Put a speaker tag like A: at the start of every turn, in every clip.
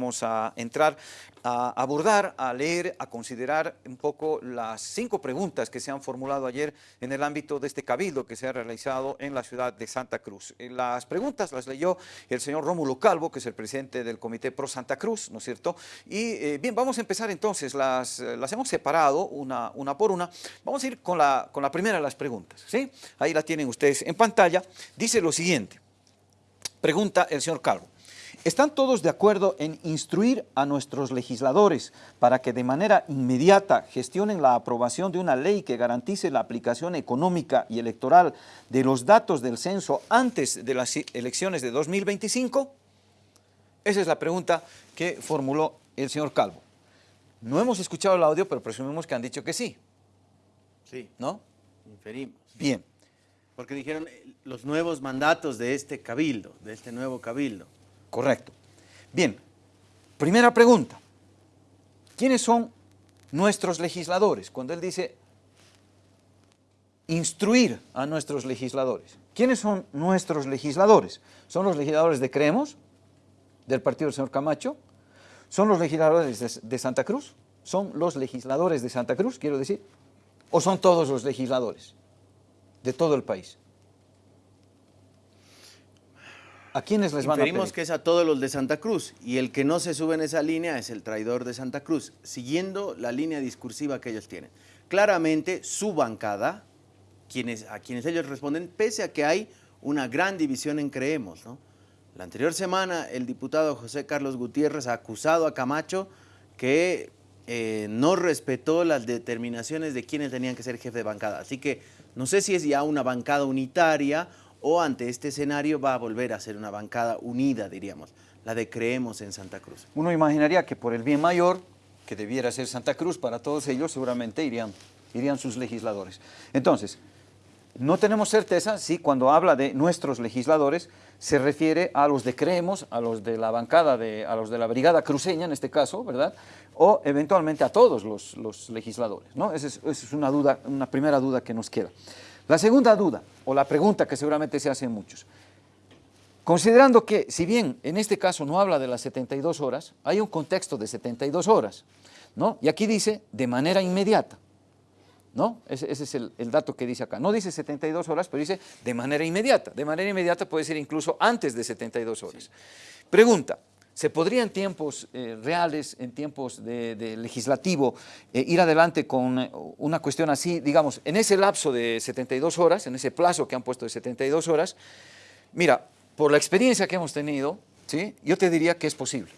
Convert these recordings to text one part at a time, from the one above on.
A: vamos a entrar a abordar, a leer, a considerar un poco las cinco preguntas que se han formulado ayer en el ámbito de este cabildo que se ha realizado en la ciudad de Santa Cruz. Eh, las preguntas las leyó el señor Rómulo Calvo, que es el presidente del Comité Pro Santa Cruz, ¿no es cierto? Y eh, bien, vamos a empezar entonces, las, eh, las hemos separado una, una por una. Vamos a ir con la, con la primera de las preguntas, ¿sí? Ahí la tienen ustedes en pantalla. Dice lo siguiente, pregunta el señor Calvo. ¿Están todos de acuerdo en instruir a nuestros legisladores para que de manera inmediata gestionen la aprobación de una ley que garantice la aplicación económica y electoral de los datos del censo antes de las elecciones de 2025? Esa es la pregunta que formuló el señor Calvo. No hemos escuchado el audio, pero presumimos que han dicho que sí.
B: Sí.
A: ¿No?
B: Inferimos.
A: Bien.
B: Porque dijeron eh, los nuevos mandatos de este cabildo, de este nuevo cabildo.
A: Correcto. Bien, primera pregunta. ¿Quiénes son nuestros legisladores? Cuando él dice instruir a nuestros legisladores. ¿Quiénes son nuestros legisladores? ¿Son los legisladores de Creemos, del partido del señor Camacho? ¿Son los legisladores de, de Santa Cruz? ¿Son los legisladores de Santa Cruz, quiero decir? ¿O son todos los legisladores de todo el país? ¿A quiénes les van a pedir?
B: que es a todos los de Santa Cruz y el que no se sube en esa línea es el traidor de Santa Cruz, siguiendo la línea discursiva que ellos tienen. Claramente su bancada, quienes, a quienes ellos responden, pese a que hay una gran división en Creemos. ¿no? La anterior semana el diputado José Carlos Gutiérrez ha acusado a Camacho que eh, no respetó las determinaciones de quienes tenían que ser jefe de bancada. Así que no sé si es ya una bancada unitaria o ante este escenario va a volver a ser una bancada unida, diríamos, la de Creemos en Santa Cruz.
A: Uno imaginaría que por el bien mayor, que debiera ser Santa Cruz, para todos ellos seguramente irían, irían sus legisladores. Entonces, no tenemos certeza si cuando habla de nuestros legisladores se refiere a los de Creemos, a los de la bancada, de, a los de la brigada cruceña en este caso, ¿verdad? O eventualmente a todos los, legisladores, ¿no? Esa es, esa es una, duda, una primera duda que nos queda. La segunda duda, o la pregunta que seguramente se hacen muchos, considerando que, si bien en este caso no habla de las 72 horas, hay un contexto de 72 horas, ¿no? Y aquí dice de manera inmediata, ¿no? Ese, ese es el, el, dato que dice acá. No dice 72 horas, pero dice de manera inmediata. De manera inmediata puede ser incluso antes de 72 horas. Sí. Pregunta, ¿Se podría en tiempos eh, reales, en tiempos de, de legislativo, eh, ir adelante con eh, una cuestión así, digamos, en ese lapso de 72 horas, en ese plazo que han puesto de 72 horas? Mira, por la experiencia que hemos tenido, ¿sí? yo te diría que es posible.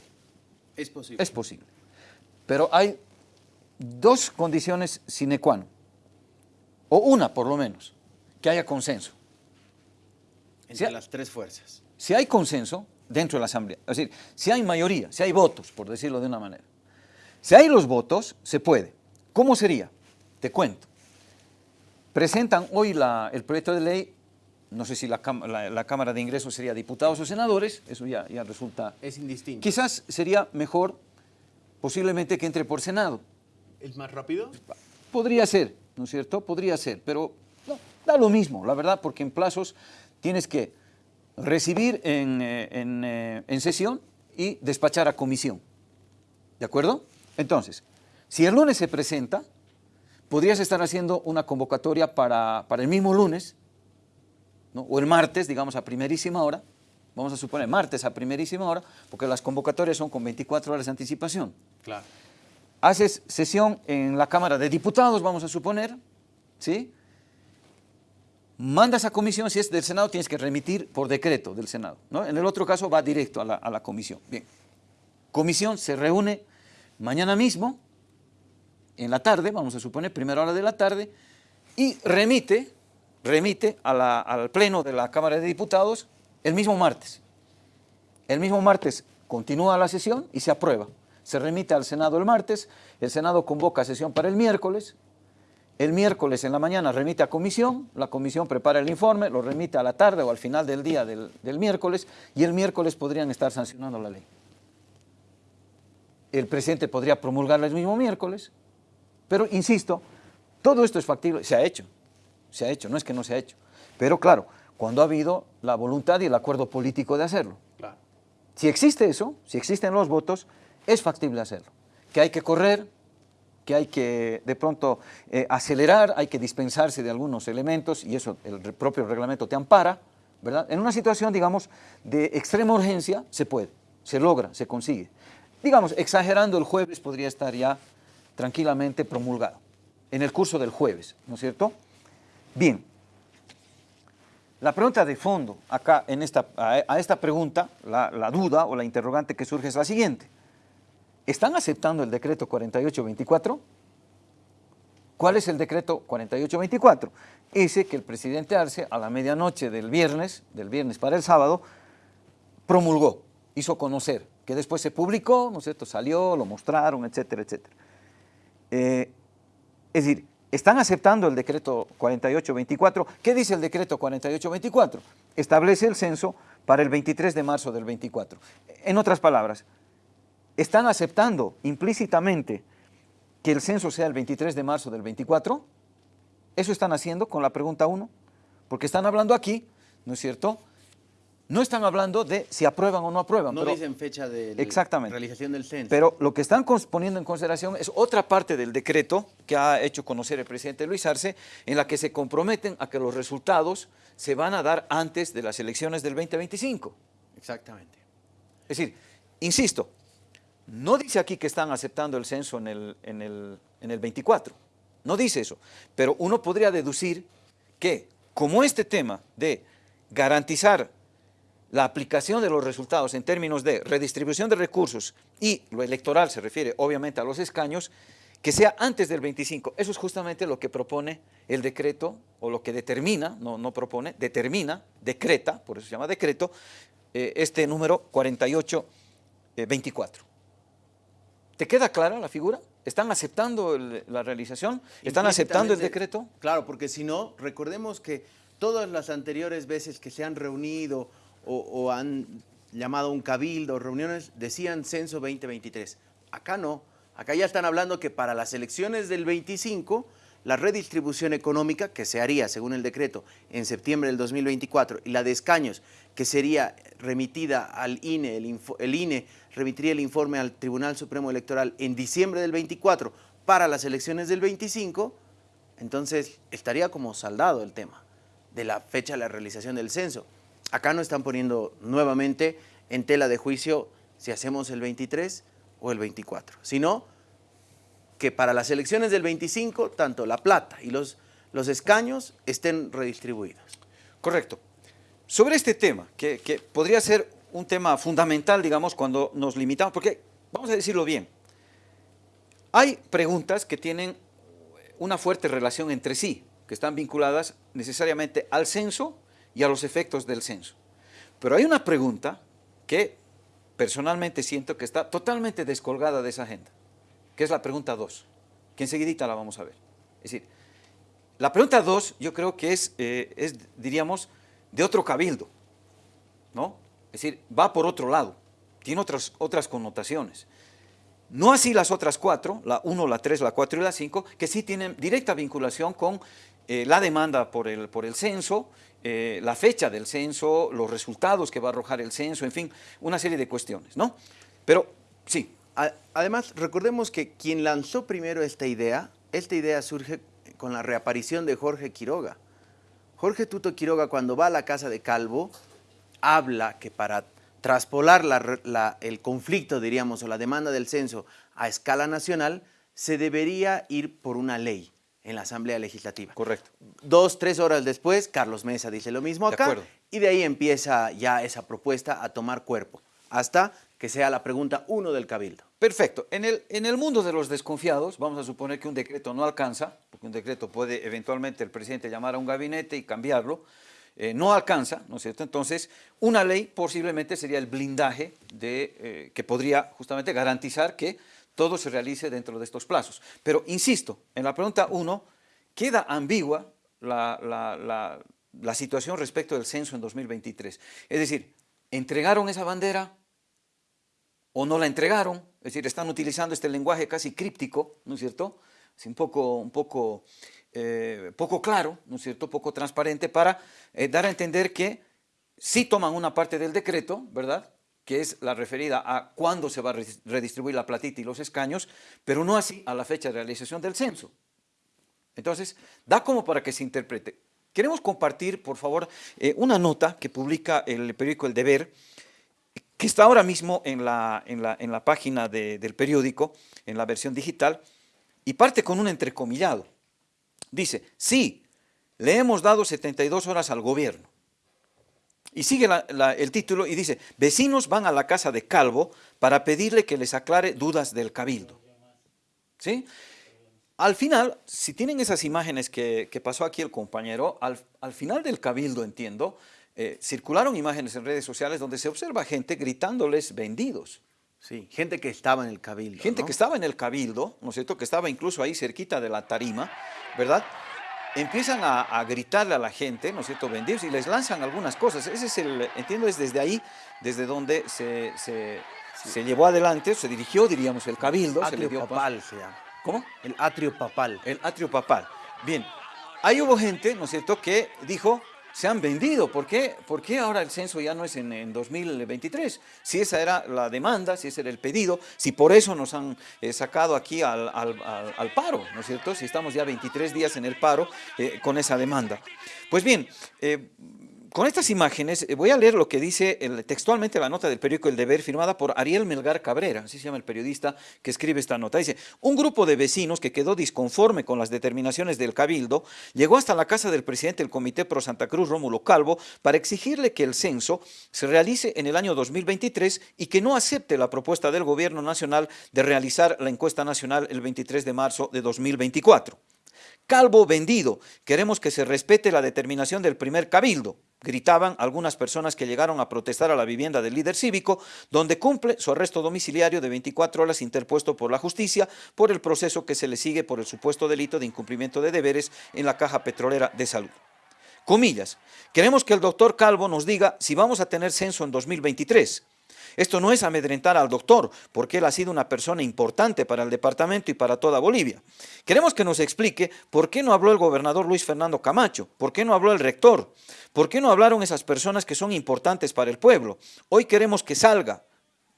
B: Es posible.
A: Es posible. Pero hay dos condiciones sine qua non, o una por lo menos, que haya consenso.
B: Entre si las tres fuerzas.
A: Si hay consenso, dentro de la Asamblea. Es decir, si hay mayoría, si hay votos, por decirlo de una manera. Si hay los votos, se puede. ¿Cómo sería? Te cuento. Presentan hoy la, el proyecto de ley, no sé si la, la, la, Cámara de Ingresos sería diputados o senadores, eso ya, ya resulta...
B: Es indistinto.
A: Quizás sería mejor, posiblemente, que entre por Senado.
B: ¿Es más rápido?
A: Podría ser, ¿no es cierto? Podría ser, pero no, da lo mismo, la verdad, porque en plazos tienes que recibir en, eh, en, eh, en, sesión y despachar a comisión. ¿De acuerdo? Entonces, si el lunes se presenta, podrías estar haciendo una convocatoria para, para el mismo lunes, ¿no? o el martes, digamos, a primerísima hora, vamos a suponer martes a primerísima hora, porque las convocatorias son con 24 horas de anticipación.
B: Claro.
A: Haces sesión en la Cámara de Diputados, vamos a suponer, ¿sí?, mandas a comisión, si es del Senado tienes que remitir por decreto del Senado, ¿no? En el otro caso va directo a la, a la comisión. Bien, comisión se reúne mañana mismo, en la tarde, vamos a suponer, primera hora de la tarde, y remite, remite a la, al pleno de la Cámara de Diputados el mismo martes. El mismo martes continúa la sesión y se aprueba. Se remite al Senado el martes, el Senado convoca sesión para el miércoles, el miércoles en la mañana remite a comisión, la comisión prepara el informe, lo remite a la tarde o al final del día del, del miércoles y el miércoles podrían estar sancionando la ley. El presidente podría promulgarla el mismo miércoles, pero insisto, todo esto es factible, se ha hecho, se ha hecho, no es que no se ha hecho, pero claro, cuando ha habido la voluntad y el acuerdo político de hacerlo.
B: Claro.
A: Si existe eso, si existen los votos, es factible hacerlo. Que hay que correr, que hay que de pronto eh, acelerar, hay que dispensarse de algunos elementos y eso el propio reglamento te ampara, ¿verdad? En una situación, digamos, de extrema urgencia se puede, se logra, se consigue. Digamos, exagerando, el jueves podría estar ya tranquilamente promulgado, en el curso del jueves, ¿no es cierto? Bien, la pregunta de fondo acá en esta, a, esta pregunta, la, la duda o la interrogante que surge es la siguiente. ¿Están aceptando el decreto 4824? ¿Cuál es el decreto 4824? Ese que el presidente Arce a la medianoche del viernes, del viernes para el sábado, promulgó, hizo conocer, que después se publicó, ¿no es cierto?, salió, lo mostraron, etcétera, etcétera. Eh, es decir, están aceptando el decreto 4824. ¿Qué dice el decreto 4824? Establece el censo para el 23 de marzo del 24. En otras palabras, ¿están aceptando implícitamente que el censo sea el 23 de marzo del 24? ¿Eso están haciendo con la pregunta 1? Porque están hablando aquí, ¿no es cierto?, no están hablando de si aprueban o no aprueban.
B: No dicen fecha de realización del censo.
A: Pero lo que están poniendo en consideración es otra parte del decreto que ha hecho conocer el presidente Luis Arce, en la que se comprometen a que los resultados se van a dar antes de las elecciones del 2025.
B: Exactamente.
A: Es decir, insisto, no dice aquí que están aceptando el censo en el, en el, en el 24, no dice eso, pero uno podría deducir que como este tema de garantizar la aplicación de los resultados en términos de redistribución de recursos y lo electoral se refiere obviamente a los escaños, que sea antes del 25. Eso es justamente lo que propone el decreto, o lo que determina, no, no propone, determina, decreta, por eso se llama decreto, eh, este número 4824. Eh, ¿Te queda clara la figura? ¿Están aceptando la realización? ¿Están aceptando el decreto?
B: Claro, porque si no, recordemos que todas las anteriores veces que se han reunido o, han llamado un cabildo, reuniones, decían censo 2023. Acá no, acá ya están hablando que para las elecciones del 25, la redistribución económica que se haría, según el decreto, en septiembre del 2024 y la de escaños que sería remitida al INE, el, INE remitiría el informe al Tribunal Supremo Electoral en diciembre del 24 para las elecciones del 25, entonces estaría como saldado el tema de la fecha de la realización del censo. Acá no están poniendo nuevamente en tela de juicio si hacemos el 23 o el 24, sino que para las elecciones del 25, tanto la plata y los, los escaños estén redistribuidos.
A: Correcto. Sobre este tema, que, que podría ser un tema fundamental, digamos, cuando nos limitamos, porque, vamos a decirlo bien, hay preguntas que tienen una fuerte relación entre sí, que están vinculadas necesariamente al censo y a los efectos del censo. Pero hay una pregunta que personalmente siento que está totalmente descolgada de esa agenda, que es la pregunta 2, que enseguidita la vamos a ver. Es decir, la pregunta 2 yo creo que es, eh, es, diríamos, de otro cabildo, ¿no? Es decir, va por otro lado, tiene otras, otras connotaciones. No así las otras cuatro, la 1, la 3, la 4 y la 5, que sí tienen directa vinculación con eh, la demanda por el, por el censo, eh, la fecha del censo, los resultados que va a arrojar el censo, en fin, una serie de cuestiones, ¿no? Pero, sí.
B: Además, recordemos que quien lanzó primero esta idea, esta idea surge con la reaparición de Jorge Quiroga. Jorge Tuto Quiroga, cuando va a la casa de Calvo, habla que para traspolar el conflicto, diríamos, o la demanda del censo a escala nacional, se debería ir por una ley en la Asamblea Legislativa.
A: Correcto.
B: Dos, tres horas después, Carlos Mesa dice lo mismo acá, y de ahí empieza ya esa propuesta a tomar cuerpo, hasta que sea la pregunta uno del Cabildo.
A: Perfecto. En el, en el mundo de los desconfiados, vamos a suponer que un decreto no alcanza, porque un decreto puede eventualmente el presidente llamar a un gabinete y cambiarlo, eh, no alcanza, ¿no es cierto? Entonces, una ley posiblemente sería el blindaje de, eh, que podría justamente garantizar que todo se realice dentro de estos plazos. Pero, insisto, en la pregunta 1 queda ambigua la, situación respecto del censo en 2023. Es decir, ¿entregaron esa bandera o no la entregaron? Es decir, están utilizando este lenguaje casi críptico, ¿no es cierto? Es un poco, un poco, eh, poco claro, ¿no es cierto? Poco transparente para eh, dar a entender que sí toman una parte del decreto, ¿verdad? que es la referida a cuándo se va a redistribuir la platita y los escaños, pero no así a la fecha de realización del censo. Entonces, da como para que se interprete. Queremos compartir, por favor, eh, una nota que publica el periódico El Deber, que está ahora mismo en la, en la, página del periódico, en la versión digital, y parte con un entrecomillado. Dice, sí, le hemos dado 72 horas al gobierno. Y sigue el título y dice, vecinos van a la casa de Calvo para pedirle que les aclare dudas del cabildo. ¿Sí? Al final, si tienen esas imágenes que, pasó aquí el compañero, al, final del cabildo, entiendo, eh, circularon imágenes en redes sociales donde se observa gente gritándoles vendidos.
B: Sí, gente que estaba en el cabildo.
A: Gente que estaba en el cabildo, ¿no es cierto?, que estaba incluso ahí cerquita de la tarima, ¿verdad?, empiezan a, gritarle a la gente, ¿no es cierto?, vendidos y les lanzan algunas cosas. Ese es el, entiendo, es desde ahí, desde donde se, se, llevó adelante, se dirigió, diríamos, el cabildo.
B: se le dio papal se llama.
A: ¿Cómo?
B: El atrio papal.
A: El atrio papal. Bien, ahí hubo gente, ¿no es cierto?, que dijo, se han vendido. ¿Por qué? ¿Por qué ahora el censo ya no es en, 2023? Si esa era la demanda, si ese era el pedido, si por eso nos han eh, sacado aquí al, paro, ¿no es cierto? Si estamos ya 23 días en el paro eh, con esa demanda. Pues bien, eh, con estas imágenes eh, voy a leer lo que dice textualmente la nota del periódico El Deber firmada por Ariel Melgar Cabrera, así se llama el periodista que escribe esta nota. Dice, un grupo de vecinos que quedó disconforme con las determinaciones del Cabildo llegó hasta la casa del presidente del Comité Pro Santa Cruz, Rómulo Calvo, para exigirle que el censo se realice en el año 2023 y que no acepte la propuesta del gobierno nacional de realizar la encuesta nacional el 23 de marzo de 2024. Calvo vendido, queremos que se respete la determinación del primer cabildo, gritaban algunas personas que llegaron a protestar a la vivienda del líder cívico, donde cumple su arresto domiciliario de 24 horas interpuesto por la justicia por el proceso que se le sigue por el supuesto delito de incumplimiento de deberes en la Caja Petrolera de Salud. Comillas, queremos que el doctor Calvo nos diga si vamos a tener censo en 2023. Esto no es amedrentar al doctor, porque él ha sido una persona importante para el departamento y para toda Bolivia. Queremos que nos explique por qué no habló el gobernador Luis Fernando Camacho, por qué no habló el rector, por qué no hablaron esas personas que son importantes para el pueblo. Hoy queremos que salga,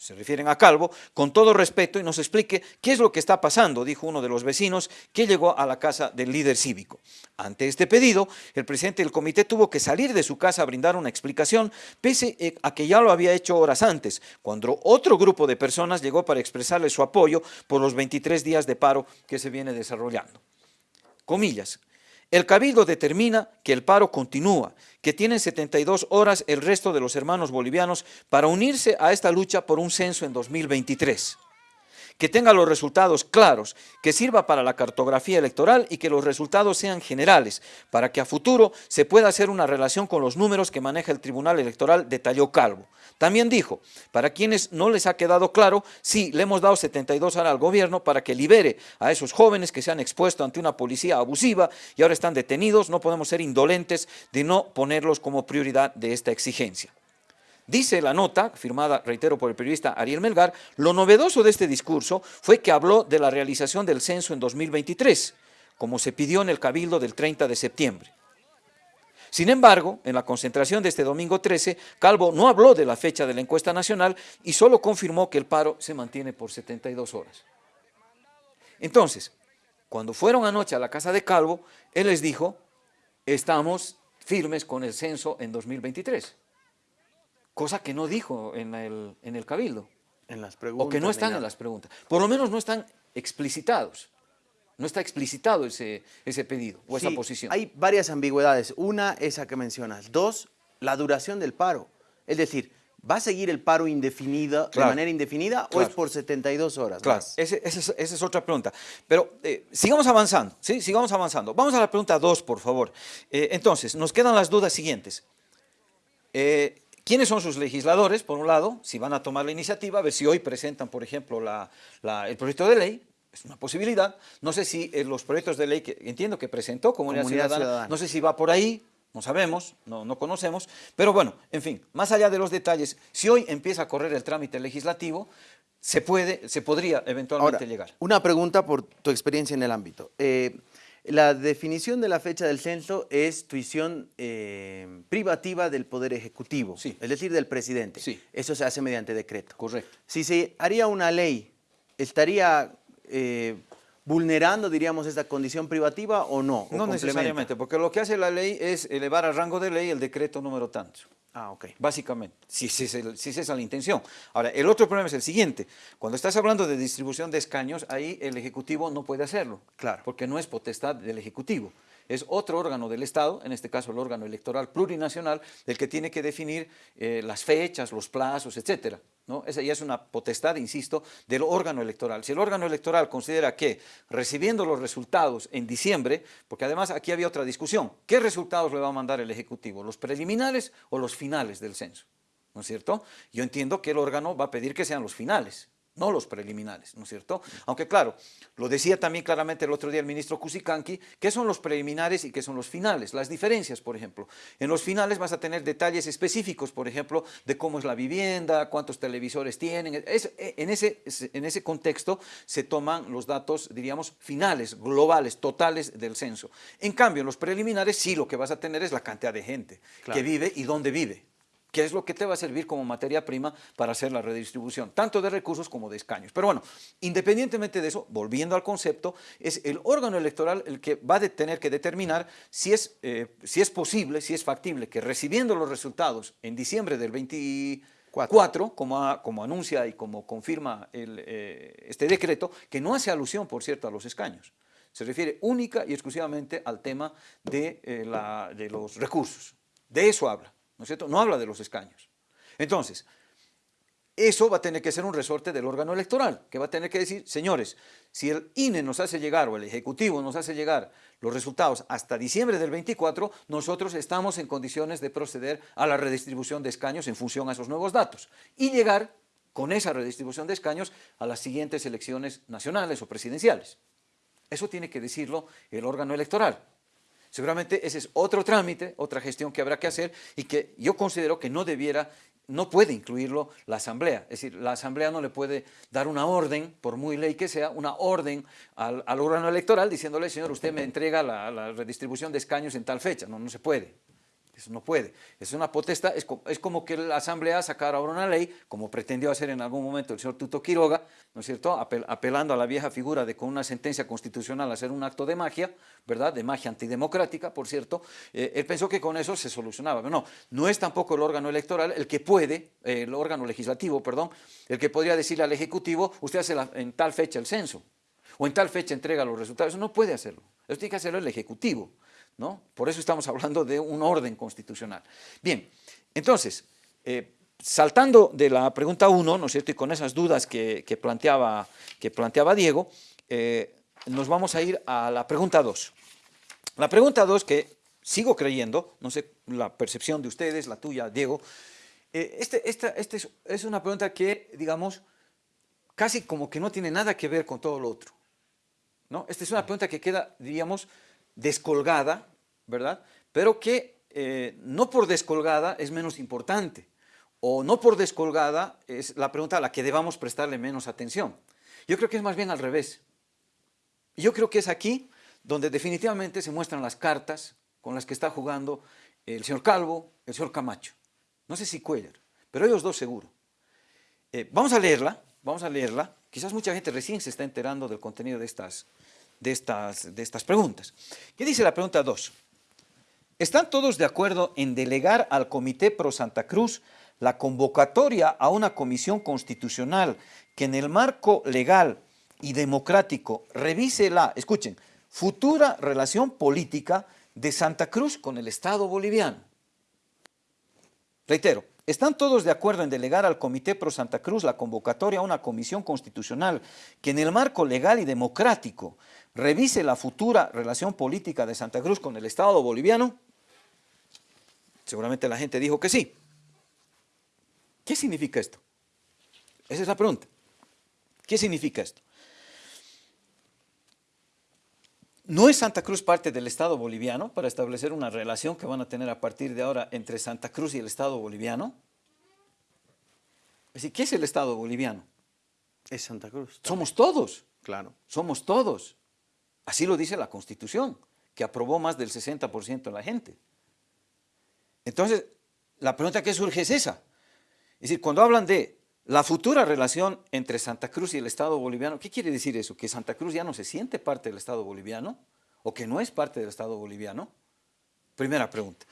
A: se refieren a Calvo, con todo respeto y nos explique qué es lo que está pasando, dijo uno de los vecinos que llegó a la casa del líder cívico. Ante este pedido, el presidente del comité tuvo que salir de su casa a brindar una explicación, pese eh, a que ya lo había hecho horas antes, cuando otro grupo de personas llegó para expresarle su apoyo por los 23 días de paro que se viene desarrollando. Comillas, el Cabildo determina que el paro continúa, que tienen 72 horas el resto de los hermanos bolivianos para unirse a esta lucha por un censo en 2023 que tenga los resultados claros, que sirva para la cartografía electoral y que los resultados sean generales, para que a futuro se pueda hacer una relación con los números que maneja el Tribunal Electoral, detalló Calvo. También dijo, para quienes no les ha quedado claro, sí, le hemos dado 72 horas al gobierno para que libere a esos jóvenes que se han expuesto ante una policía abusiva y ahora están detenidos, no podemos ser indolentes de no ponerlos como prioridad de esta exigencia. Dice la nota, firmada, reitero, por el periodista Ariel Melgar, lo novedoso de este discurso fue que habló de la realización del censo en 2023, como se pidió en el Cabildo del 30 de septiembre. Sin embargo, en la concentración de este domingo 13, Calvo no habló de la fecha de la encuesta nacional y solo confirmó que el paro se mantiene por 72 horas. Entonces, cuando fueron anoche a la casa de Calvo, él les dijo, estamos firmes con el censo en 2023 cosa que no dijo en el, en el Cabildo.
B: En las preguntas.
A: O que no están en las preguntas. Por lo menos no están explicitados. No está explicitado ese, ese pedido o esa posición.
B: Hay varias ambigüedades. Una, esa que mencionas. Dos, la duración del paro. Es decir, ¿va a seguir el paro indefinido, de manera indefinida o es por 72 horas?
A: Claro, esa es, otra pregunta. Pero eh, sigamos avanzando, ¿sí? Sigamos avanzando. Vamos a la pregunta dos, por favor. Eh, entonces, nos quedan las dudas siguientes. Eh, ¿Quiénes son sus legisladores? Por un lado, si van a tomar la iniciativa, a ver si hoy presentan, por ejemplo, el proyecto de ley, es una posibilidad. No sé si eh, los proyectos de ley que entiendo que presentó Comunidad, Ciudadana, no sé si va por ahí, no sabemos, no, no, conocemos, pero bueno, en fin, más allá de los detalles, si hoy empieza a correr el trámite legislativo, se, puede, se podría eventualmente llegar.
B: Una pregunta por tu experiencia en el ámbito. Eh, La definición de la fecha del censo es tuición eh, privativa del Poder Ejecutivo,
A: Sí.
B: es decir, del presidente.
A: Sí.
B: Eso se hace mediante decreto.
A: Correcto.
B: Si se haría una ley, ¿estaría eh, vulnerando, diríamos, esta condición privativa o no? ¿O
A: No necesariamente, porque lo que hace la ley es elevar al rango de ley el decreto número tanto.
B: Ah, ok.
A: Básicamente, si, si es esa es la intención. Ahora, el otro problema es el siguiente. Cuando estás hablando de distribución de escaños, ahí el Ejecutivo no puede hacerlo.
B: Claro.
A: Porque no es potestad del Ejecutivo. Es otro órgano del Estado, en este caso el órgano electoral plurinacional, el que tiene que definir eh, las fechas, los plazos, etcétera. ¿no? Esa ya es una potestad, insisto, del órgano electoral. Si el órgano electoral considera que recibiendo los resultados en diciembre, porque además aquí había otra discusión, ¿qué resultados le va a mandar el Ejecutivo? ¿Los preliminares o los finales del censo? ¿No es cierto? Yo entiendo que el órgano va a pedir que sean los finales, no los preliminares, ¿no es cierto? Aunque claro, lo decía también claramente el otro día el ministro Cusicanqui, ¿qué son los preliminares y qué son los finales? Las diferencias, por ejemplo. En los finales vas a tener detalles específicos, por ejemplo, de cómo es la vivienda, cuántos televisores tienen. Es- en, ese, en ese contexto se toman los datos, diríamos, finales, globales, totales del censo. En cambio, en los preliminares sí lo que vas a tener es la cantidad de gente
B: Claro.
A: que vive y dónde vive que es lo que te va a servir como materia prima para hacer la redistribución, tanto de recursos como de escaños. Pero bueno, independientemente de eso, volviendo al concepto, es el órgano electoral el que va a tener que determinar si es, eh, si es posible, si es factible, que recibiendo los resultados en diciembre del 24, como, como anuncia y como confirma el, eh, este decreto, que no hace alusión, por cierto, a los escaños. Se refiere única y exclusivamente al tema de, eh, la- de los recursos. De eso habla, ¿no cierto? No habla de los escaños. Entonces, eso va a tener que ser un resorte del órgano electoral, que va a tener que decir, señores, si el INE nos hace llegar o el Ejecutivo nos hace llegar los resultados hasta diciembre del 24, nosotros estamos en condiciones de proceder a la redistribución de escaños en función a esos nuevos datos y llegar con esa redistribución de escaños a las siguientes elecciones nacionales o presidenciales. Eso tiene que decirlo el órgano electoral. Seguramente ese es otro trámite, otra gestión que habrá que hacer y que yo considero que no debiera, no puede incluirlo la Asamblea. Es decir, la Asamblea no le puede dar una orden, por muy ley que sea, una orden al, órgano electoral diciéndole, señor, usted me entrega la, la redistribución de escaños en tal fecha. No, no se puede. Eso no puede. Es una potestad, es, es como que la Asamblea sacara ahora una ley, como pretendió hacer en algún momento el señor Tuto Quiroga, ¿no es cierto?, Apel- apelando a la vieja figura de con una sentencia constitucional hacer un acto de magia, ¿verdad?, de magia antidemocrática, por cierto, eh, él pensó que con eso se solucionaba. Pero no, no es tampoco el órgano electoral el que puede, eh, el órgano legislativo, perdón, el que podría decirle al Ejecutivo, usted hace en tal fecha el censo, o en tal fecha entrega los resultados. Eso no puede hacerlo. Eso tiene que hacerlo el Ejecutivo. ¿No? Por eso estamos hablando de un orden constitucional. Bien, entonces, eh, saltando de la pregunta 1, ¿no es cierto? Y con esas dudas que, planteaba, que planteaba Diego, eh, nos vamos a ir a la pregunta 2. La pregunta 2, que sigo creyendo, no sé la percepción de ustedes, la tuya, Diego, eh, este, este es, es una pregunta que, digamos, casi como que no tiene nada que ver con todo lo otro. ¿no? Esta es una pregunta que queda, diríamos, descolgada, ¿verdad? Pero que eh, no por descolgada es menos importante, o no por descolgada es la pregunta a la que debamos prestarle menos atención. Yo creo que es más bien al revés. Yo creo que es aquí donde definitivamente se muestran las cartas con las que está jugando el señor Calvo, el señor Camacho. No sé si Cuellar, pero ellos dos seguro. Eh, vamos a leerla, vamos a leerla. Quizás mucha gente recién se está enterando del contenido de estas, de estas, de estas preguntas. ¿Qué dice la pregunta 2? ¿Están todos de acuerdo en delegar al Comité Pro Santa Cruz la convocatoria a una comisión constitucional que en el marco legal y democrático revise la, escuchen, futura relación política de Santa Cruz con el Estado boliviano? Reitero, ¿están todos de acuerdo en delegar al Comité Pro Santa Cruz la convocatoria a una comisión constitucional que en el marco legal y democrático revise la futura relación política de Santa Cruz con el Estado boliviano? Seguramente la gente dijo que sí. ¿Qué significa esto? Esa es la pregunta. ¿Qué significa esto? ¿No es Santa Cruz parte del Estado boliviano para establecer una relación que van a tener a partir de ahora entre Santa Cruz y el Estado boliviano? Es decir, ¿qué es el Estado boliviano?
B: Es Santa Cruz.
A: Somos todos,
B: Claro.
A: somos todos. Así lo dice la Constitución, que aprobó más del 60% de la gente. Entonces, la pregunta que surge es esa. Es decir, cuando hablan de la futura relación entre Santa Cruz y el Estado boliviano, ¿qué quiere decir eso? ¿Que Santa Cruz ya no se siente parte del Estado boliviano? ¿O que no es parte del Estado boliviano? Primera pregunta.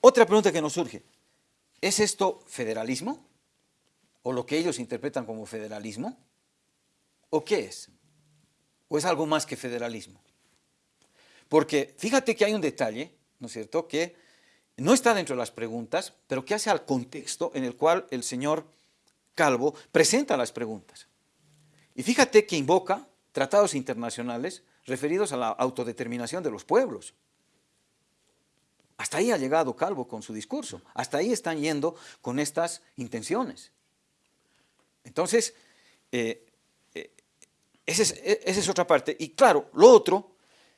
A: Otra pregunta que nos surge, ¿es esto federalismo? ¿O lo que ellos interpretan como federalismo? ¿O qué es? ¿O es algo más que federalismo? Porque fíjate que hay un detalle, ¿no es cierto?, que no está dentro de las preguntas, pero que hace al contexto en el cual el señor Calvo presenta las preguntas. Y fíjate que invoca tratados internacionales referidos a la autodeterminación de los pueblos. Hasta ahí ha llegado Calvo con su discurso, hasta ahí están yendo con estas intenciones. Entonces, eh, eh, esa, es, esa es otra parte. Y claro, lo otro,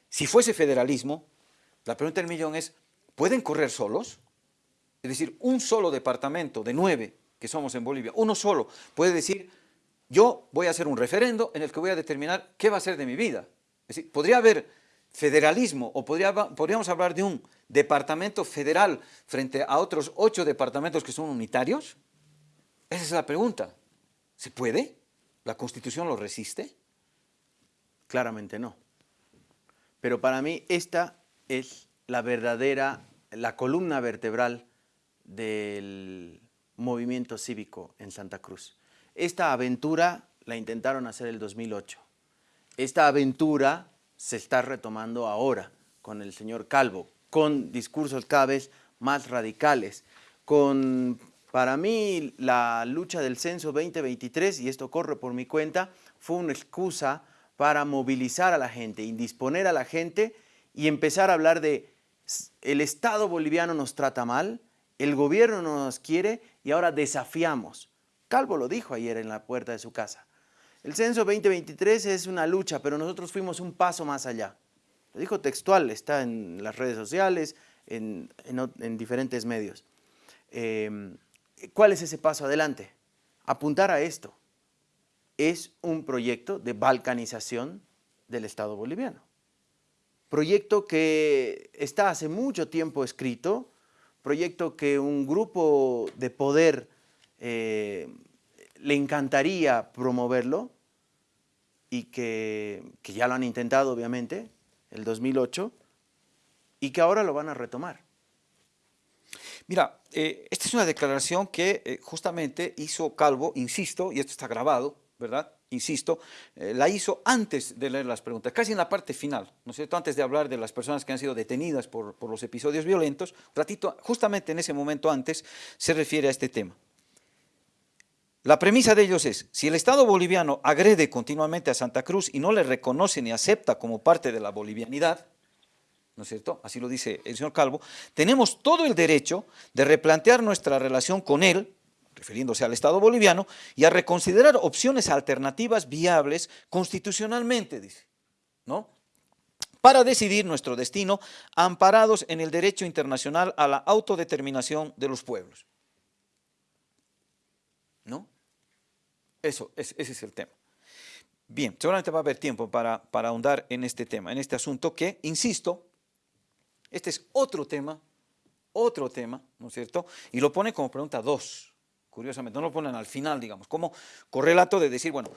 A: si fuese federalismo, la pregunta del millón es, ¿pueden correr solos? Es decir, un solo departamento de nueve que somos en Bolivia, uno solo puede decir, yo voy a hacer un referendo en el que voy a determinar qué va a ser de mi vida. Es decir, podría haber federalismo o podría, podríamos hablar de un departamento federal frente a otros ocho departamentos que son unitarios. Esa es la pregunta. ¿Se puede? ¿La Constitución lo resiste?
B: Claramente no. Pero para mí esta es la verdadera, la columna vertebral del movimiento cívico en Santa Cruz. Esta aventura la intentaron hacer el 2008. Esta aventura se está retomando ahora con el señor Calvo, con discursos cada vez más radicales, con, para mí, la lucha del censo 2023, y esto corre por mi cuenta, fue una excusa para movilizar a la gente, indisponer a la gente y empezar a hablar de el Estado boliviano nos trata mal, el gobierno no nos quiere y ahora desafiamos. Calvo lo dijo ayer en la puerta de su casa. El censo 2023 es una lucha, pero nosotros fuimos un paso más allá. Lo dijo textual, está en las redes sociales, en, diferentes medios. Em, ¿Cuál es ese paso adelante? Apuntar a esto. Es un proyecto de balcanización del Estado boliviano. Proyecto que está hace mucho tiempo escrito, proyecto que un grupo de poder eh, le encantaría promoverlo y que, ya lo han intentado obviamente, el 2008, y que ahora lo van a retomar.
A: Mira, eh, esta es una declaración que eh, justamente hizo Calvo, insisto, y esto está grabado, ¿verdad? Insisto, la hizo antes de leer las preguntas, casi en la parte final, ¿no es cierto? Antes de hablar de las personas que han sido detenidas por, por los episodios violentos, un ratito, justamente en ese momento antes, se refiere a este tema. La premisa de ellos es, si el Estado boliviano agrede continuamente a Santa Cruz y no le reconoce ni acepta como parte de la bolivianidad, ¿no es cierto? Así lo dice el señor Calvo, tenemos todo el derecho de replantear nuestra relación con él, refiriéndose al Estado boliviano, y a reconsiderar opciones alternativas viables constitucionalmente, dice, ¿no? Para decidir nuestro destino, amparados en el derecho internacional a la autodeterminación de los pueblos. ¿No? Eso, ese es el tema. Bien, seguramente va a haber tiempo para, para ahondar en este tema, en este asunto que, insisto, este es otro tema, otro tema, ¿no es cierto? Y lo pone como pregunta dos, curiosamente, no lo ponen al final, digamos, como correlato de decir, bueno,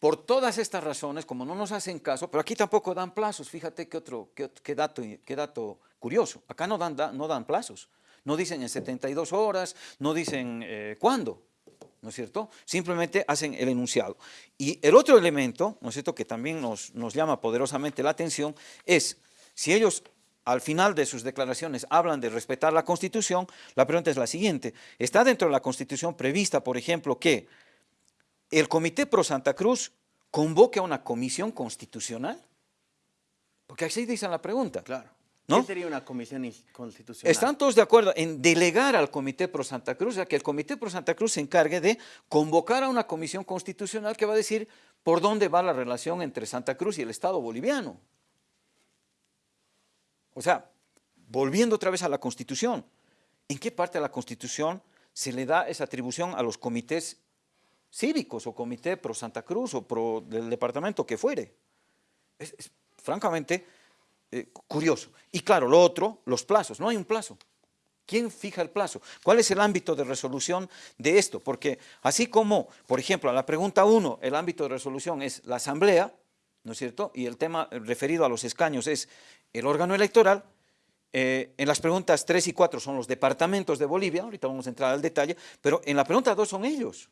A: por todas estas razones, como no nos hacen caso, pero aquí tampoco dan plazos, fíjate qué, otro, qué, dato, qué dato curioso, acá no dan, no dan plazos, no dicen en 72 horas, no dicen eh, cuándo, ¿no es cierto? Simplemente hacen el enunciado. Y el otro elemento, ¿no es cierto?, que también nos, nos llama poderosamente la atención es, si ellos al final de sus declaraciones hablan de respetar la Constitución, la pregunta es la siguiente, ¿está dentro de la Constitución prevista, por ejemplo, que el Comité Pro Santa Cruz convoque a una comisión constitucional? Porque así dice la pregunta.
B: Claro. ¿Qué sería una comisión constitucional?
A: Están todos de acuerdo en delegar al Comité Pro Santa Cruz, a que el Comité Pro Santa Cruz se encargue de convocar a una comisión constitucional que va a decir por dónde va la relación entre Santa Cruz y el Estado boliviano. O sea, volviendo otra vez a la Constitución, ¿en qué parte de la Constitución se le da esa atribución a los comités cívicos o Comité Pro Santa Cruz o pro del departamento que fuere? es francamente eh, curioso. Y claro, lo otro, los plazos, no hay un plazo. ¿Quién fija el plazo? ¿Cuál es el ámbito de resolución de esto? Porque así como, por ejemplo, a la pregunta 1, el ámbito de resolución es la asamblea, ¿no es cierto? Y el tema referido a los escaños es el órgano electoral, eh, en las preguntas 3 y 4 son los departamentos de Bolivia, ahorita vamos a entrar al detalle, pero en la pregunta 2 son ellos.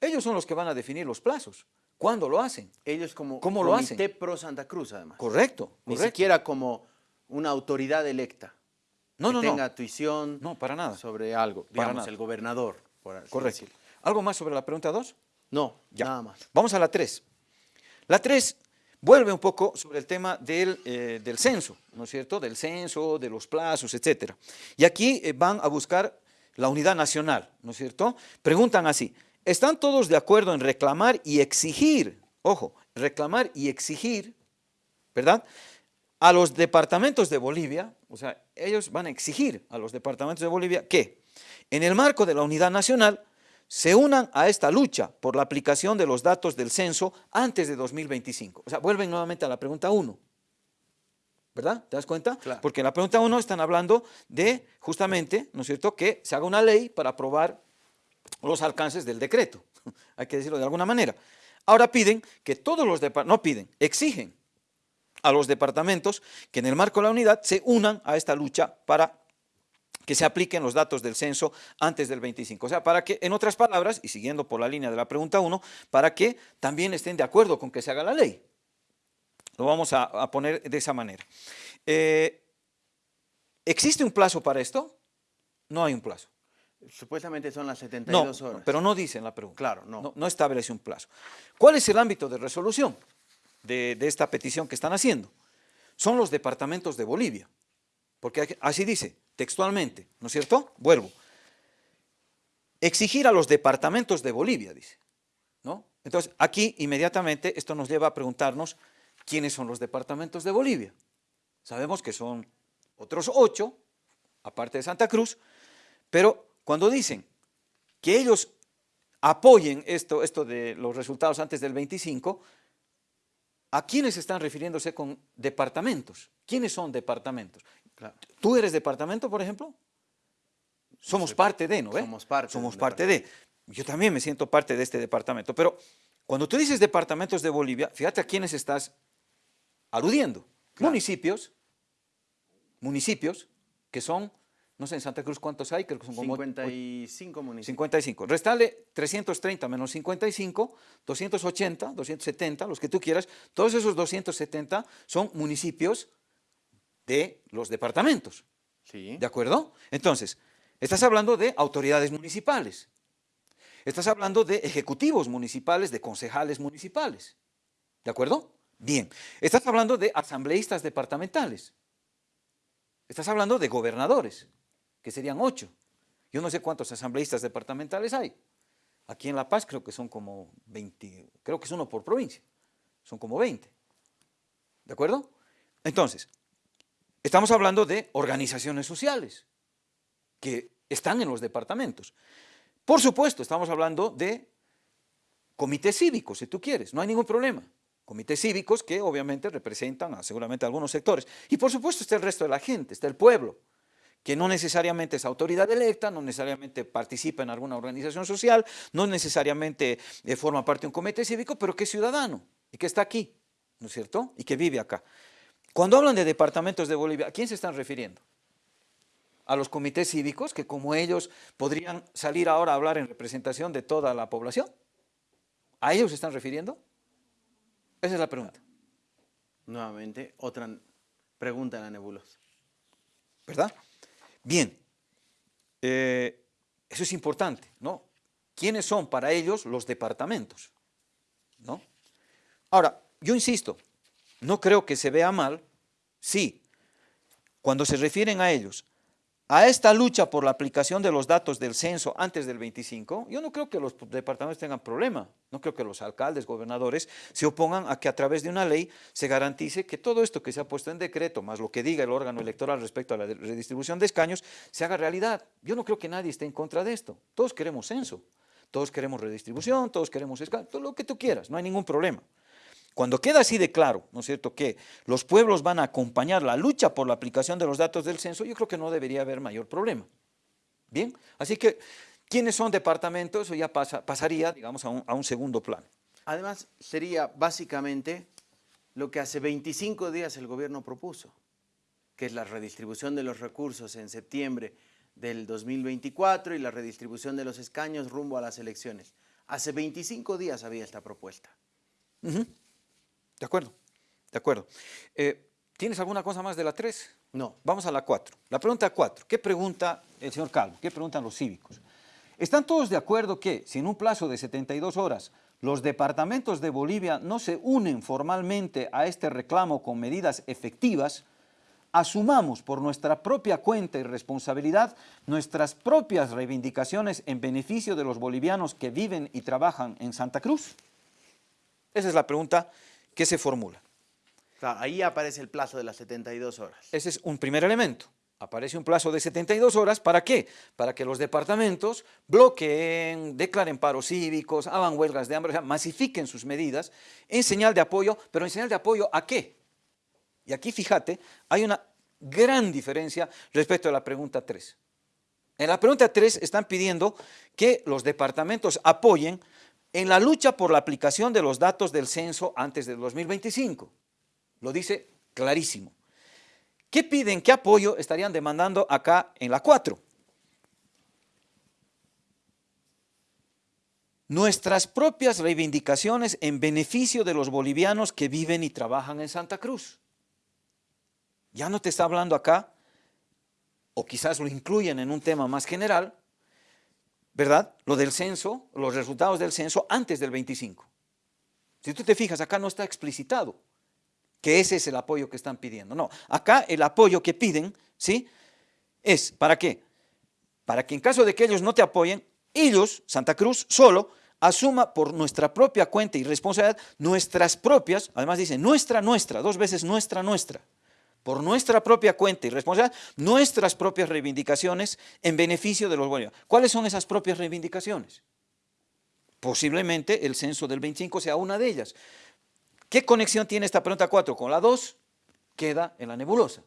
A: Ellos son los que van a definir los plazos. ¿Cuándo lo hacen?
B: Ellos como
A: ¿Cómo lo hacen?
B: Pro Santa Cruz, además.
A: Correcto,
B: Ni siquiera como una autoridad electa.
A: No,
B: que
A: no, no.
B: tenga tuición
A: No, para nada.
B: sobre algo.
A: Para
B: Digamos,
A: nada.
B: el gobernador. por
A: Correcto.
B: decirlo.
A: ¿Algo más sobre la pregunta 2?
B: No,
A: Ya.
B: nada más.
A: Vamos a la 3. La 3 vuelve un poco sobre el tema del, eh, del censo, ¿no es cierto? Del censo, de los plazos, etcétera. Y aquí eh, van a buscar la unidad nacional, ¿no es cierto? Preguntan así, ¿están todos de acuerdo en reclamar y exigir, ojo, reclamar y exigir, ¿verdad? A los departamentos de Bolivia, o sea, ellos van a exigir a los departamentos de Bolivia que, en el marco de la unidad nacional, se unan a esta lucha por la aplicación de los datos del censo antes de 2025. O sea, vuelven nuevamente a la pregunta 1. ¿Verdad? ¿Te das cuenta?
B: Claro.
A: Porque en la pregunta 1 están hablando de, justamente, ¿no es cierto?, que se haga una ley para aprobar los alcances del decreto. Hay que decirlo de alguna manera. Ahora piden que todos los departamentos, no piden, exigen a los departamentos que en el marco de la unidad se unan a esta lucha para que se apliquen los datos del censo antes del 25. O sea, para que, en otras palabras, y siguiendo por la línea de la pregunta 1, para que también estén de acuerdo con que se haga la ley. Lo vamos a, a poner de esa manera. Eh, ¿Existe un plazo para esto? No hay un plazo.
B: Supuestamente son las
A: No,
B: 72 horas.
A: pero no dice en la pregunta.
B: Claro, no.
A: no. establece un plazo. ¿Cuál es el ámbito de resolución de, de esta petición que están haciendo? Son los departamentos de Bolivia. Porque así dice, textualmente, ¿no es cierto? Vuelvo. Exigir a los departamentos de Bolivia, dice. ¿no? Entonces, aquí inmediatamente esto nos lleva a preguntarnos quiénes son los departamentos de Bolivia. Sabemos que son otros ocho, aparte de Santa Cruz, pero cuando dicen que ellos apoyen esto, esto de los resultados antes del 25, ¿a quiénes están refiriéndose con departamentos? ¿Quiénes son departamentos?
B: Claro.
A: ¿Tú eres departamento, por ejemplo? Somos parte de, ¿no? ve?
B: somos parte
A: Somos parte de. Yo también me siento parte de este departamento. Pero cuando tú dices departamentos de Bolivia, fíjate a quiénes estás aludiendo.
B: Claro.
A: Municipios, municipios que son, no sé, en Santa Cruz cuántos hay, creo que son como
B: 55 municipios.
A: 55. Restale 330 menos 55, 280, 270, los que tú quieras. Todos esos 270 son municipios de los departamentos.
B: Sí.
A: ¿De acuerdo? Entonces, estás hablando de autoridades municipales. Estás hablando de ejecutivos municipales, de concejales municipales. ¿De acuerdo? Bien. Estás hablando de asambleístas departamentales. Estás hablando de gobernadores, que serían ocho. Yo no sé cuántos asambleístas departamentales hay. Aquí en La Paz creo que son como 20, creo que es uno por provincia. Son como 20. ¿De acuerdo? Entonces, estamos hablando de organizaciones sociales que están en los departamentos. Por supuesto, estamos hablando de comités cívicos, si tú quieres, no hay ningún problema. Comités cívicos que obviamente representan a seguramente algunos sectores. Y por supuesto está el resto de la gente, está el pueblo, que no necesariamente es autoridad electa, no necesariamente participa en alguna organización social, no necesariamente eh, forma parte de un comité cívico, pero que es ciudadano y que está aquí, ¿no es cierto? Y que vive acá. Cuando hablan de departamentos de Bolivia, ¿a quién se están refiriendo? A los comités cívicos, que como ellos podrían salir ahora a hablar en representación de toda la población. ¿A ellos se están refiriendo? Esa es la pregunta,
B: Nuevamente, otra pregunta en la nebulosa.
A: ¿verdad? Bien, eh, eso es importante, ¿no? ¿Quiénes son para ellos los departamentos? ¿No? Ahora, yo insisto, no creo que se vea mal si, cuando se refieren a ellos, a esta lucha por la aplicación de los datos del censo antes del 25, yo no creo que los departamentos tengan problema, no creo que los alcaldes, gobernadores se opongan a que a través de una ley se garantice que todo esto que se ha puesto en decreto, más lo que diga el órgano electoral respecto a la redistribución de escaños, se haga realidad. Yo no creo que nadie esté en contra de esto, todos queremos censo, todos queremos redistribución, todos queremos escaños, todo lo que tú quieras, no hay ningún problema. Cuando queda así de claro, ¿no es cierto?, que los pueblos van a acompañar la lucha por la aplicación de los datos del censo, yo creo que no debería haber mayor problema. Bien, así que, ¿quiénes son departamentos? Eso ya pasa, pasaría, digamos, a un, a un segundo plano.
B: Además, sería básicamente lo que hace 25 días el gobierno propuso, que es la redistribución de los recursos en septiembre del 2024 y la redistribución de los escaños rumbo a las elecciones. Hace 25 días había esta propuesta.
A: De acuerdo, de acuerdo. Eh, ¿Tienes alguna cosa más de la 3?
B: No.
A: Vamos a la 4. La pregunta 4. ¿Qué pregunta el señor Calvo? ¿Qué preguntan los cívicos? ¿Están todos de acuerdo que si en un plazo de 72 horas los departamentos de Bolivia no se unen formalmente a este reclamo con medidas efectivas, asumamos por nuestra propia cuenta y responsabilidad nuestras propias reivindicaciones en beneficio de los bolivianos que viven y trabajan en Santa Cruz? Esa es la pregunta que se formula.
B: Claro, ahí aparece el plazo de las 72 horas.
A: Ese es un primer elemento. Aparece un plazo de 72 horas, ¿para qué? Para que los departamentos bloqueen, declaren paros cívicos, hagan huelgas de hambre, o sea, masifiquen sus medidas en señal de apoyo, pero en señal de apoyo ¿a qué? Y aquí, fíjate, hay una gran diferencia respecto a la pregunta 3. En la pregunta 3 están pidiendo que los departamentos apoyen en la lucha por la aplicación de los datos del censo antes del 2025. Lo dice clarísimo. ¿Qué piden? ¿Qué apoyo estarían demandando acá en la 4? Nuestras propias reivindicaciones en beneficio de los bolivianos que viven y trabajan en Santa Cruz. Ya no te está hablando acá, o quizás lo incluyen en un tema más general, ¿verdad? Lo del censo, los resultados del censo antes del 25. Si tú te fijas, acá no está explicitado que ese es el apoyo que están pidiendo. No, acá el apoyo que piden, ¿sí? Es, ¿para qué? Para que en caso de que ellos no te apoyen, ellos, Santa Cruz, solo, asuma por nuestra propia cuenta y responsabilidad nuestras propias, además dice nuestra, nuestra, dos veces nuestra, nuestra, por nuestra propia cuenta y responsabilidad, nuestras propias reivindicaciones en beneficio de los bolivianos. ¿Cuáles son esas propias reivindicaciones? Posiblemente el censo del 25 sea una de ellas. ¿Qué conexión tiene esta pregunta 4 con la 2? Queda en la nebulosa.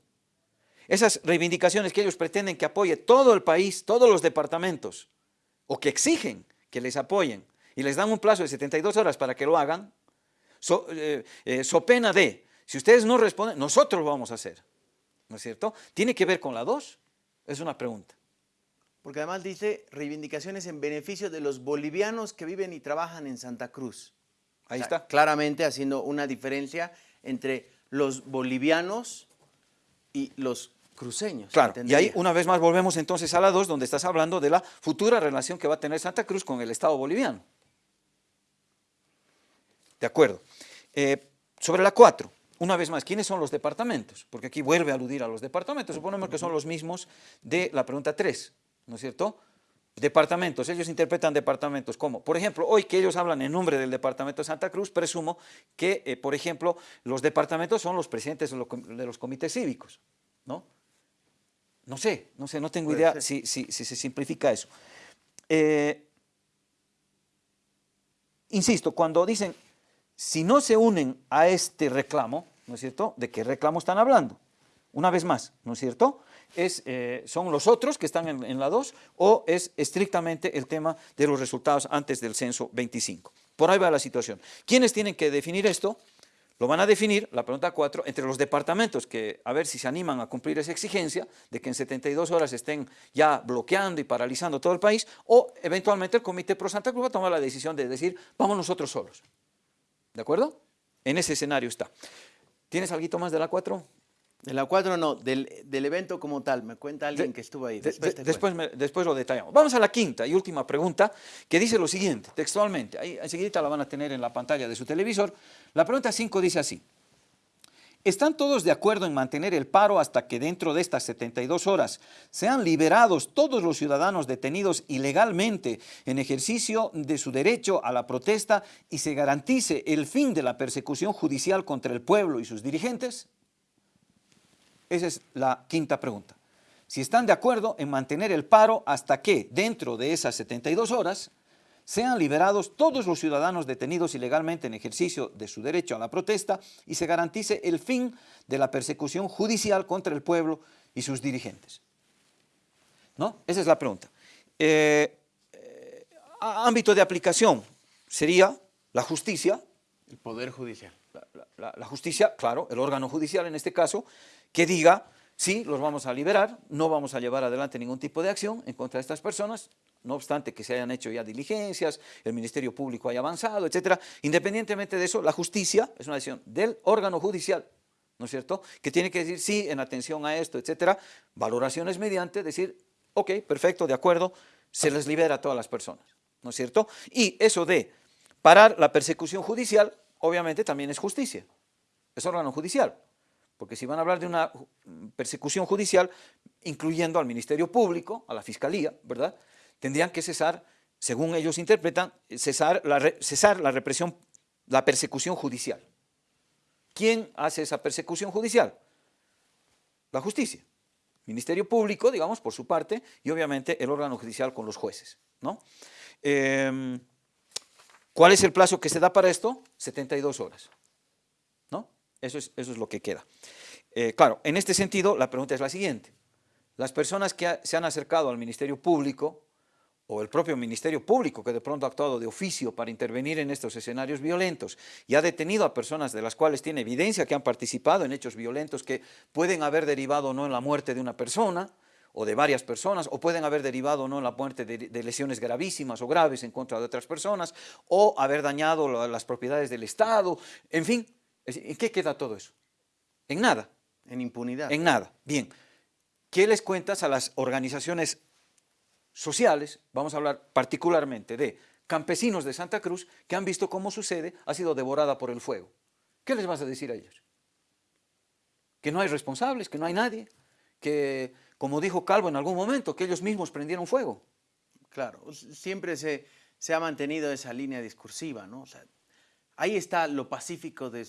A: Esas reivindicaciones que ellos pretenden que apoye todo el país, todos los departamentos, o que exigen que les apoyen, y les dan un plazo de 72 horas para que lo hagan, so, eh, eh, so pena de si ustedes no responden, nosotros lo vamos a hacer. ¿No es cierto? ¿Tiene que ver con la 2? Es una pregunta.
B: Porque además dice reivindicaciones en beneficio de los bolivianos que viven y trabajan en Santa Cruz.
A: Ahí está.
B: Claramente haciendo una diferencia entre los bolivianos y los cruceños.
A: Claro, y ahí una vez más volvemos entonces a la 2, donde estás hablando de la futura relación que va a tener Santa Cruz con el Estado boliviano. De acuerdo. Eh, sobre la 4, una vez más, ¿quiénes son los departamentos? Porque aquí vuelve a aludir a los departamentos, suponemos que son los mismos de la pregunta 3, ¿no es cierto? Departamentos, ellos interpretan departamentos como, por ejemplo, hoy que ellos hablan en nombre del departamento de Santa Cruz, presumo que, eh, por ejemplo, los departamentos son los presidentes de los comités cívicos, ¿no? No sé, no sé, no tengo idea si, si, si, se simplifica eso. Eh, insisto, cuando dicen si no se unen a este reclamo, ¿no es cierto?, ¿de qué reclamo están hablando? Una vez más, ¿no es cierto?, eh, son los otros que están en, en la 2 o es estrictamente el tema de los resultados antes del censo 25. Por ahí va la situación. ¿Quiénes tienen que definir esto? Lo van a definir, la pregunta 4, entre los departamentos que a ver si se animan a cumplir esa exigencia de que en 72 horas estén ya bloqueando y paralizando todo el país o eventualmente el Comité Pro Santa Cruz va a tomar la decisión de decir vamos nosotros solos. ¿De acuerdo? En ese escenario está. ¿Tienes algo más de la 4?
B: De la 4 no, del, evento como tal. Me cuenta alguien que estuvo ahí.
A: Después, después, lo detallamos. Vamos a la quinta y última pregunta que dice lo siguiente, textualmente. Ahí enseguida la van a tener en la pantalla de su televisor. La pregunta 5 dice así. ¿Están todos de acuerdo en mantener el paro hasta que dentro de estas 72 horas sean liberados todos los ciudadanos detenidos ilegalmente en ejercicio de su derecho a la protesta y se garantice el fin de la persecución judicial contra el pueblo y sus dirigentes? Esa es la quinta pregunta. Si están de acuerdo en mantener el paro hasta que dentro de esas 72 horas sean liberados todos los ciudadanos detenidos ilegalmente en ejercicio de su derecho a la protesta y se garantice el fin de la persecución judicial contra el pueblo y sus dirigentes. ¿No? Esa es la pregunta. Eh, eh, ámbito de aplicación sería la justicia.
B: El poder judicial.
A: la justicia, claro, el órgano judicial en este caso, que diga Sí, los vamos a liberar, no vamos a llevar adelante ningún tipo de acción en contra de estas personas, no obstante que se hayan hecho ya diligencias, el Ministerio Público haya avanzado, etcétera. Independientemente de eso, la justicia es una decisión del órgano judicial, ¿no es cierto?, que tiene que decir sí en atención a esto, etcétera, valoraciones mediante, decir, ok, perfecto, de acuerdo, se les libera a todas las personas, ¿no es cierto? Y eso de parar la persecución judicial, obviamente también es justicia, es órgano judicial. Porque si van a hablar de una persecución judicial, incluyendo al Ministerio Público, a la Fiscalía, ¿verdad? Tendrían que cesar, según ellos interpretan, cesar la, represión, la persecución judicial. ¿Quién hace esa persecución judicial? La justicia. Ministerio Público, digamos, por su parte, y obviamente el órgano judicial con los jueces, ¿no? Em, ¿Cuál es el plazo que se da para esto? 72 horas. Eso es, eso es lo que queda. Eh, claro, en este sentido, la pregunta es la siguiente. Las personas que se han acercado al Ministerio Público, o el propio Ministerio Público, que de pronto ha actuado de oficio para intervenir en estos escenarios violentos y ha detenido a personas de las cuales tiene evidencia que han participado en hechos violentos que pueden haber derivado o no en la muerte de una persona, o de varias personas, o pueden haber derivado o no en la muerte de, lesiones gravísimas o graves en contra de otras personas, o haber dañado las propiedades del Estado, en fin, ¿En qué queda todo eso? En nada.
B: En impunidad.
A: En nada. Bien. ¿Qué les cuentas a las organizaciones sociales? Vamos a hablar particularmente de campesinos de Santa Cruz que han visto cómo sucede, ha sido devorada por el fuego. ¿Qué les vas a decir a ellos? Que no hay responsables, que no hay nadie, que, como dijo Calvo en algún momento, que ellos mismos prendieron fuego.
B: Claro, siempre se, se ha mantenido esa línea discursiva, ¿no? O sea, Ahí está lo pacífico de,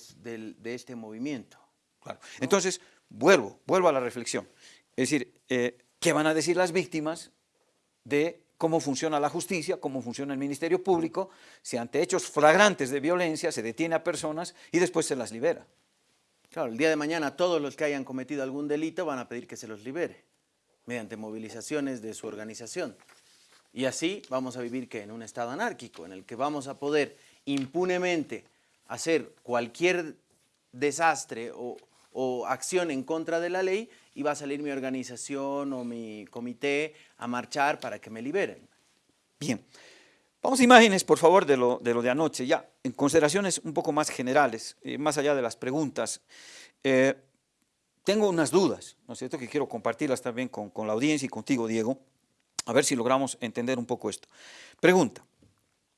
B: este movimiento.
A: Claro. Entonces, vuelvo, vuelvo a la reflexión. Es decir, eh, ¿qué van a decir las víctimas de cómo funciona la justicia, cómo funciona el Ministerio Público, si ante hechos flagrantes de violencia se detiene a personas y después se las libera?
B: Claro, el día de mañana todos los que hayan cometido algún delito van a pedir que se los libere, mediante movilizaciones de su organización. Y así vamos a vivir que en un estado anárquico, en el que vamos a poder impunemente hacer cualquier desastre o, acción en contra de la ley y va a salir mi organización o mi comité a marchar para que me liberen.
A: Bien, vamos a imágenes por favor de lo de, anoche, ya en consideraciones un poco más generales, eh, más allá de las preguntas. Eh, tengo unas dudas, ¿no es cierto?, que quiero compartirlas también con, la audiencia y contigo, Diego, a ver si logramos entender un poco esto. Pregunta,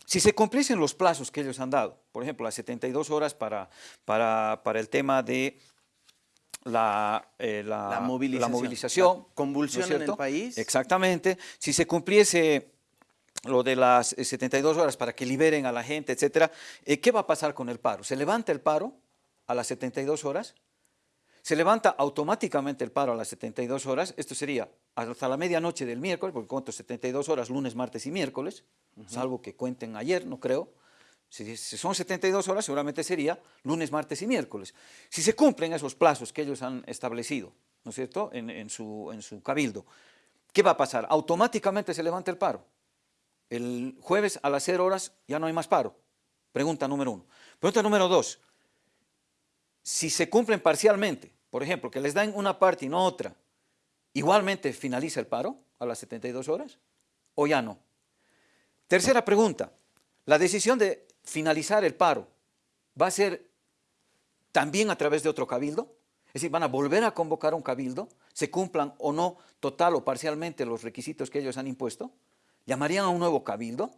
A: si se cumpliesen los plazos que ellos han dado, por ejemplo, las 72 horas para, para, el tema de la, eh, la, movilización,
B: convulsión en el país.
A: Exactamente. Si se cumpliese lo de las 72 horas para que liberen a la gente, etcétera, eh, ¿qué va a pasar con el paro? ¿Se levanta el paro a las 72 horas? Se levanta automáticamente el paro a las 72 horas, esto sería hasta la medianoche del miércoles, porque cuento 72 horas lunes, martes y miércoles, salvo que cuenten ayer, no creo. Si, son 72 horas, seguramente sería lunes, martes y miércoles. Si se cumplen esos plazos que ellos han establecido, ¿no es cierto?, en, su, en su cabildo, ¿qué va a pasar? Automáticamente se levanta el paro. El jueves a las 0 horas ya no hay más paro. Pregunta número uno. Pregunta número dos. Si se cumplen parcialmente, por ejemplo, que les dan una parte y no otra, ¿igualmente finaliza el paro a las 72 horas o ya no? Tercera pregunta, ¿la decisión de finalizar el paro va a ser también a través de otro cabildo? Es decir, van a volver a convocar un cabildo, se cumplan o no total o parcialmente los requisitos que ellos han impuesto, llamarían a un nuevo cabildo.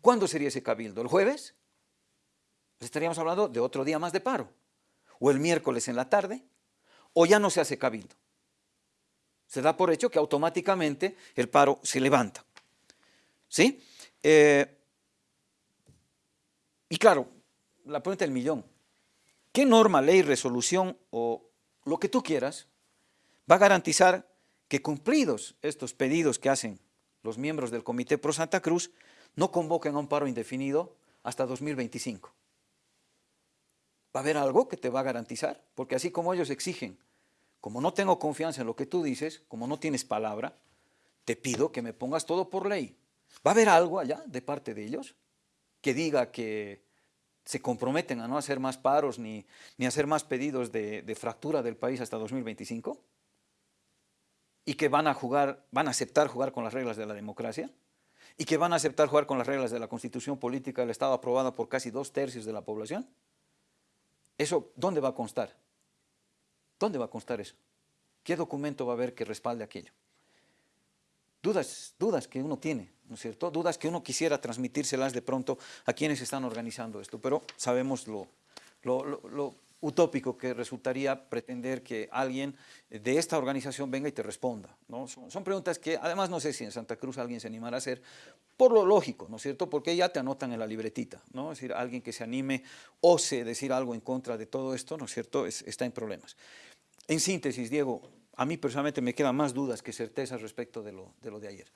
A: ¿Cuándo sería ese cabildo? ¿El jueves? Pues estaríamos hablando de otro día más de paro. ¿O el miércoles en la tarde? o ya no se hace cabildo. Se da por hecho que automáticamente el paro se levanta. ¿Sí? Eh, y claro, la pregunta del millón. ¿Qué norma, ley, resolución o lo que tú quieras va a garantizar que cumplidos estos pedidos que hacen los miembros del Comité Pro Santa Cruz, no convoquen a un paro indefinido hasta 2025. ¿Va a haber algo que te va a garantizar? Porque así como ellos exigen, como no tengo confianza en lo que tú dices, como no tienes palabra, te pido que me pongas todo por ley. ¿Va a haber algo allá de parte de ellos que diga que se comprometen a no hacer más paros ni, ni hacer más pedidos de, de fractura del país hasta 2025? ¿Y que van a, jugar, van a aceptar jugar con las reglas de la democracia? ¿Y que van a aceptar jugar con las reglas de la constitución política del Estado aprobada por casi dos tercios de la población? ¿Eso dónde va a constar? ¿Dónde va a constar eso? ¿Qué documento va a haber que respalde aquello? Dudas, dudas que uno tiene, ¿no es cierto? Dudas que uno quisiera transmitírselas de pronto a quienes están organizando esto, pero sabemos lo, utópico que resultaría pretender que alguien de esta organización venga y te responda. ¿no? Son, preguntas que además no sé si en Santa Cruz alguien se animará a hacer, por lo lógico, ¿no es cierto? Porque ya te anotan en la libretita, ¿no? Es decir, alguien que se anime, ose decir algo en contra de todo esto, ¿no es cierto?, está en problemas. En síntesis, Diego, a mí personalmente me quedan más dudas que certezas respecto de, lo de ayer.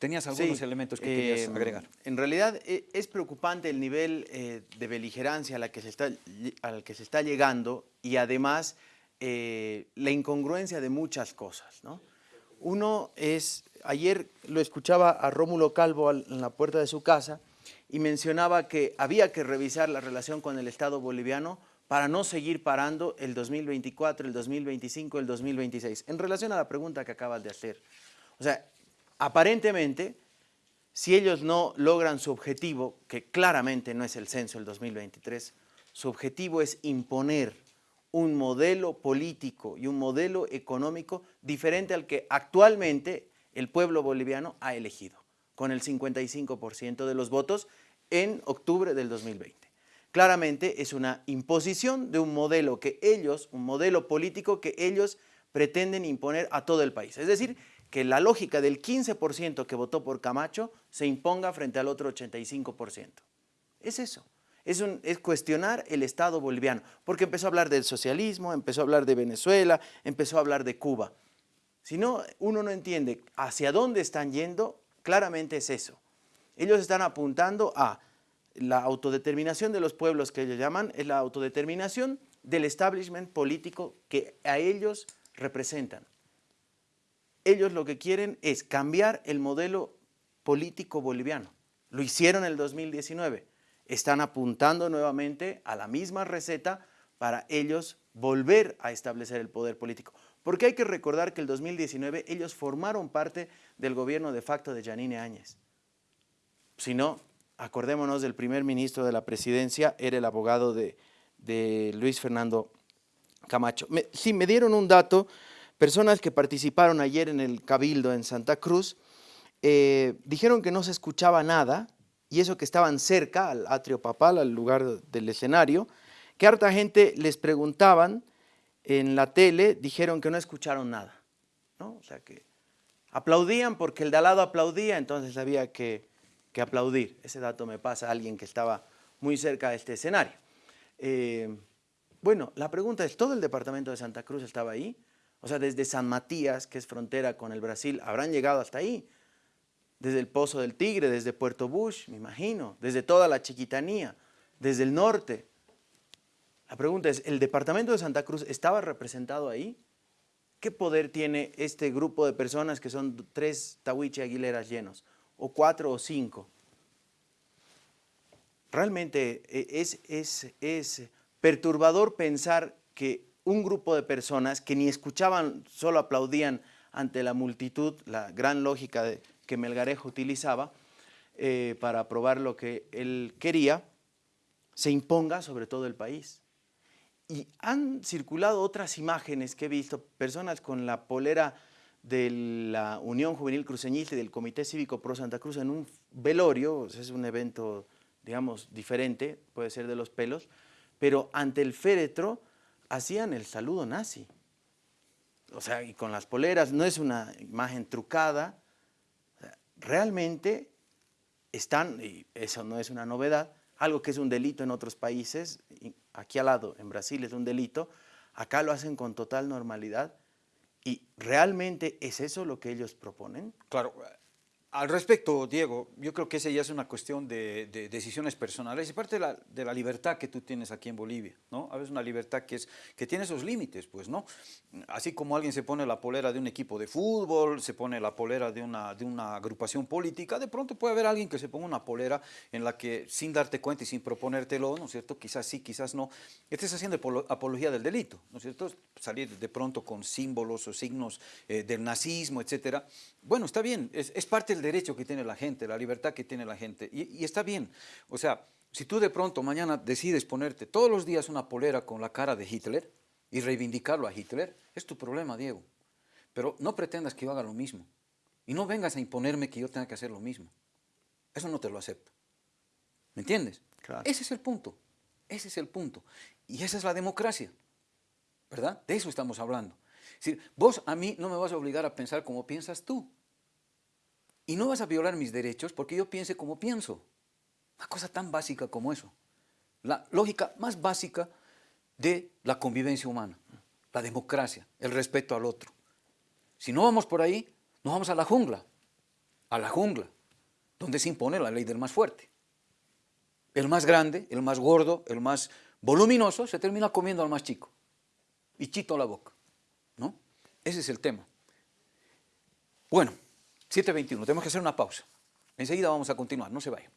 A: Tenías algunos elementos que querías
B: em,
A: agregar.
B: En realidad e, es preocupante el nivel eh, de beligerancia a la que se está, al que se está llegando y además eh, la incongruencia de muchas cosas. ¿no? Uno es, ayer lo escuchaba a Rómulo Calvo en la puerta de su casa y mencionaba que había que revisar la relación con el Estado boliviano para no seguir parando el 2024, el 2025, el 2026. En relación a la pregunta que acabas de hacer, o sea, aparentemente, si ellos no logran su objetivo, que claramente no es el censo del 2023, su objetivo es imponer un modelo político y un modelo económico diferente al que actualmente el pueblo boliviano ha elegido, con el 55% de los votos en octubre del 2020. Claramente es una imposición de un modelo que ellos, un modelo político que ellos pretenden imponer a todo el país. Es decir, que la lógica del 15% que votó por Camacho se imponga frente al otro 85%. Es eso. Es, es, cuestionar el Estado boliviano, porque empezó a hablar del socialismo, empezó a hablar de Venezuela, empezó a hablar de Cuba. Si no, uno no entiende hacia dónde están yendo, claramente es eso. Ellos están apuntando a la autodeterminación de los pueblos que ellos llaman, es la autodeterminación del establishment político que a ellos representan ellos lo que quieren es cambiar el modelo político boliviano. Lo hicieron en el 2019. Están apuntando nuevamente a la misma receta para ellos volver a establecer el poder político. Porque hay que recordar que el 2019 ellos formaron parte del gobierno de facto de Yanine Áñez. Si no, acordémonos del primer ministro de la presidencia, era el abogado de, Luis Fernando Camacho. sí, me dieron un dato Personas que participaron ayer en el Cabildo en Santa Cruz eh, dijeron que no se escuchaba nada y eso que estaban cerca al atrio papal, al lugar del escenario, que harta gente les preguntaban en la tele, dijeron que no escucharon nada. ¿no? O sea que aplaudían porque el de al lado aplaudía, entonces había que, aplaudir. Ese dato me pasa a alguien que estaba muy cerca de este escenario. Eh, bueno, la pregunta es, ¿todo el departamento de Santa Cruz estaba ahí? O sea, desde San Matías, que es frontera con el Brasil, habrán llegado hasta ahí. Desde el Pozo del Tigre, desde Puerto Bush, me imagino, desde toda la Chiquitanía, desde el norte. La pregunta es, ¿el departamento de Santa Cruz estaba representado ahí? ¿Qué poder tiene este grupo de personas que son tres Tahuiche Aguileras llenos? ¿O cuatro o cinco? Realmente eh, es, es, es perturbador pensar que un grupo de personas que ni escuchaban, solo aplaudían ante la multitud, la gran lógica que Melgarejo utilizaba eh, para aprobar lo que él quería, se imponga sobre todo el país. Y han circulado otras imágenes que he visto, personas con la polera de la Unión Juvenil Cruceñista y del Comité Cívico Pro Santa Cruz en un velorio, es un evento, digamos, diferente, puede ser de los pelos, pero ante el féretro hacían el saludo nazi. O sea, y con las poleras, no es una imagen trucada. realmente están, y eso no es una novedad, algo que es un delito en otros países, aquí al lado, en Brasil es un delito, acá lo hacen con total normalidad. ¿Y realmente es eso lo que ellos proponen?
A: Claro, Al respecto, Diego, yo creo que esa ya es una cuestión de, de decisiones personales y parte de la, de la, libertad que tú tienes aquí en Bolivia, ¿no? A veces una libertad que, es, que tiene esos límites, pues, ¿no? Así como alguien se pone la polera de un equipo de fútbol, se pone la polera de una, de una agrupación política, de pronto puede haber alguien que se ponga una polera en la que sin darte cuenta y sin proponértelo, ¿no es cierto? Quizás sí, quizás no, estés haciendo apología del delito, ¿no es cierto? Salir de pronto con símbolos o signos eh, del nazismo, etcétera. Bueno, está bien, es, es parte del derecho que tiene la gente, la libertad que tiene la gente, y, y, está bien. O sea, si tú de pronto mañana decides ponerte todos los días una polera con la cara de Hitler y reivindicarlo a Hitler, es tu problema, Diego. Pero no pretendas que yo haga lo mismo. Y no vengas a imponerme que yo tenga que hacer lo mismo. Eso no te lo acepto. ¿Me entiendes?
B: Claro.
A: Ese es el punto. Ese es el punto. Y esa es la democracia. ¿Verdad? De eso estamos hablando. Es decir, vos a mí no me vas a obligar a pensar como piensas tú. Y no vas a violar mis derechos porque yo piense como pienso. Una cosa tan básica como eso. La lógica más básica de la convivencia humana. La democracia, el respeto al otro. Si no vamos por ahí, nos vamos a la jungla. A la jungla, donde se impone la ley del más fuerte. El más grande, el más gordo, el más voluminoso, se termina comiendo al más chico. Y chito la boca. ¿no? Ese es el tema. Bueno, 7.21, tenemos que hacer una pausa. Enseguida vamos a continuar, no se vayan.